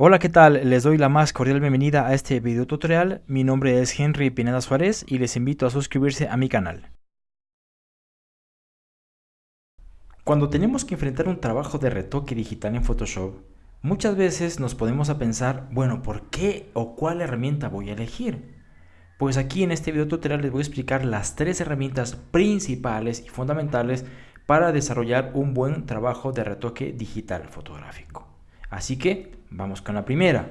Hola, ¿qué tal? Les doy la más cordial bienvenida a este video tutorial. Mi nombre es Henry Pineda Suárez y les invito a suscribirse a mi canal. Cuando tenemos que enfrentar un trabajo de retoque digital en Photoshop, muchas veces nos podemos a pensar, bueno, ¿por qué o cuál herramienta voy a elegir? Pues aquí en este video tutorial les voy a explicar las tres herramientas principales y fundamentales para desarrollar un buen trabajo de retoque digital fotográfico. Así que vamos con la primera.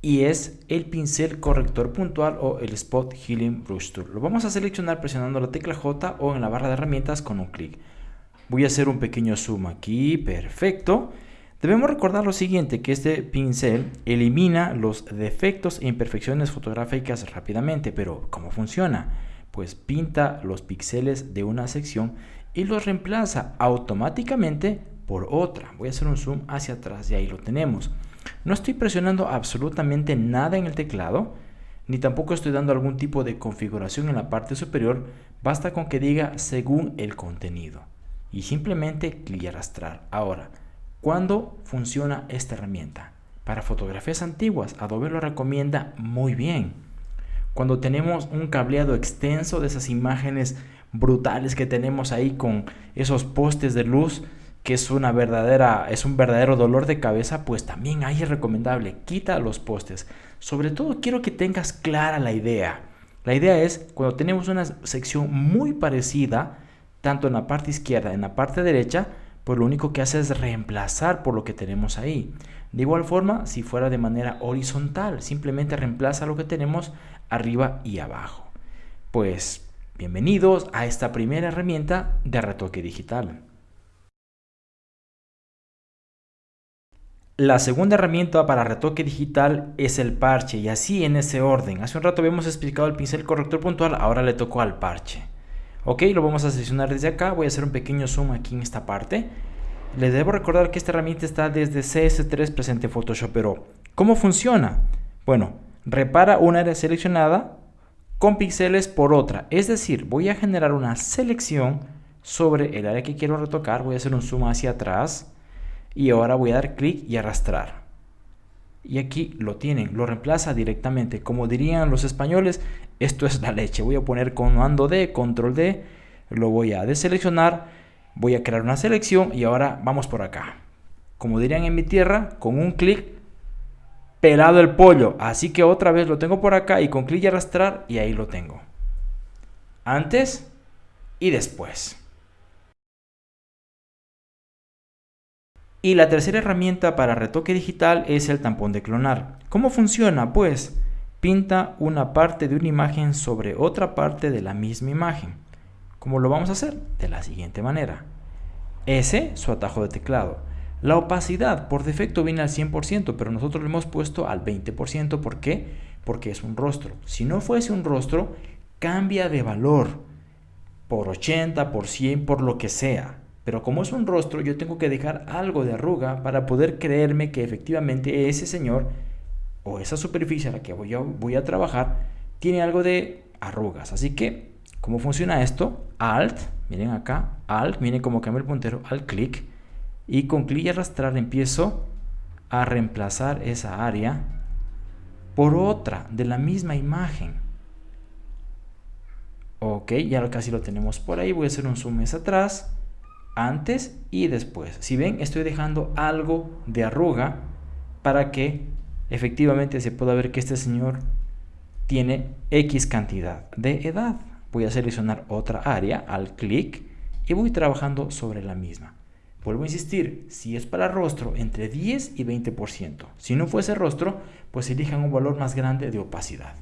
Y es el pincel corrector puntual o el Spot Healing Brush Tool. Lo vamos a seleccionar presionando la tecla J o en la barra de herramientas con un clic. Voy a hacer un pequeño zoom aquí, perfecto. Debemos recordar lo siguiente, que este pincel elimina los defectos e imperfecciones fotográficas rápidamente, pero ¿cómo funciona? Pues pinta los píxeles de una sección y los reemplaza automáticamente por otra. Voy a hacer un zoom hacia atrás y ahí lo tenemos. No estoy presionando absolutamente nada en el teclado, ni tampoco estoy dando algún tipo de configuración en la parte superior, basta con que diga según el contenido. Y simplemente clic y arrastrar. Ahora, ¿cuándo funciona esta herramienta? Para fotografías antiguas, Adobe lo recomienda muy bien. Cuando tenemos un cableado extenso de esas imágenes brutales que tenemos ahí con esos postes de luz, que es una verdadera, es un verdadero dolor de cabeza, pues también ahí es recomendable, quita los postes. Sobre todo quiero que tengas clara la idea. La idea es cuando tenemos una sección muy parecida, tanto en la parte izquierda, en la parte derecha, pues lo único que hace es reemplazar por lo que tenemos ahí. De igual forma, si fuera de manera horizontal, simplemente reemplaza lo que tenemos arriba y abajo. Pues bienvenidos a esta primera herramienta de retoque digital. La segunda herramienta para retoque digital es el parche y así en ese orden. Hace un rato habíamos explicado el pincel corrector puntual, ahora le tocó al parche. Ok, lo vamos a seleccionar desde acá, voy a hacer un pequeño zoom aquí en esta parte. Les debo recordar que esta herramienta está desde CS3 presente en Photoshop, pero ¿cómo funciona? Bueno, repara un área seleccionada con píxeles por otra, es decir, voy a generar una selección sobre el área que quiero retocar, voy a hacer un zoom hacia atrás, y ahora voy a dar clic y arrastrar. Y aquí lo tienen, lo reemplaza directamente. Como dirían los españoles, esto es la leche. Voy a poner comando D, control D, lo voy a deseleccionar, voy a crear una selección y ahora vamos por acá. Como dirían en mi tierra, con un clic pelado el pollo. Así que otra vez lo tengo por acá y con clic y arrastrar y ahí lo tengo. Antes y después. Y la tercera herramienta para retoque digital es el tampón de clonar. ¿Cómo funciona? Pues pinta una parte de una imagen sobre otra parte de la misma imagen. ¿Cómo lo vamos a hacer? De la siguiente manera. S, su atajo de teclado. La opacidad por defecto viene al 100%, pero nosotros lo hemos puesto al 20%. ¿Por qué? Porque es un rostro. Si no fuese un rostro, cambia de valor por 80, por 100, por lo que sea. Pero como es un rostro, yo tengo que dejar algo de arruga para poder creerme que efectivamente ese señor o esa superficie a la que voy a, trabajar tiene algo de arrugas. Así que, ¿cómo funciona esto? Alt, miren acá, Alt, miren cómo cambia el puntero, al clic. Y con clic y arrastrar empiezo a reemplazar esa área por otra de la misma imagen. Ok, ya casi lo tenemos por ahí. Voy a hacer un zoom hacia atrás antes y después. Si ven, estoy dejando algo de arruga para que efectivamente se pueda ver que este señor tiene X cantidad de edad. Voy a seleccionar otra área al clic y voy trabajando sobre la misma. Vuelvo a insistir, si es para rostro, entre 10 y 20%. Si no fuese rostro, pues elijan un valor más grande de opacidad.